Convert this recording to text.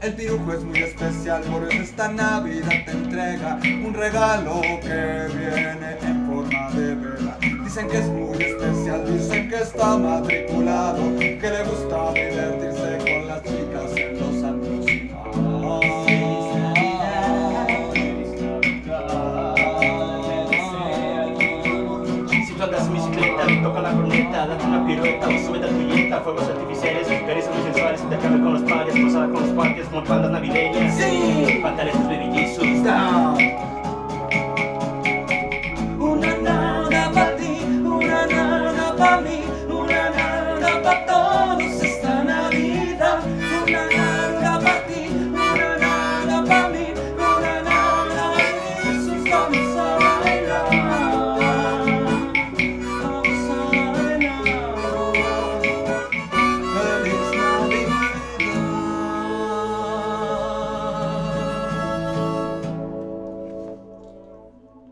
El pirujo es muy especial, por eso esta Navidad te entrega un regalo que viene en forma de vela. Dicen que es muy especial, dicen que está matriculado, que le gusta divertirse con las chicas en los antros. Si tú andas en bicicleta, toca la corneta, date una pirueta o sube a tu fuegos artificiales, Pasaba con los parques como bandas navideñas. Sí. Pantaletas baby Jesus. Down. Una nana para ti, una nana para mí.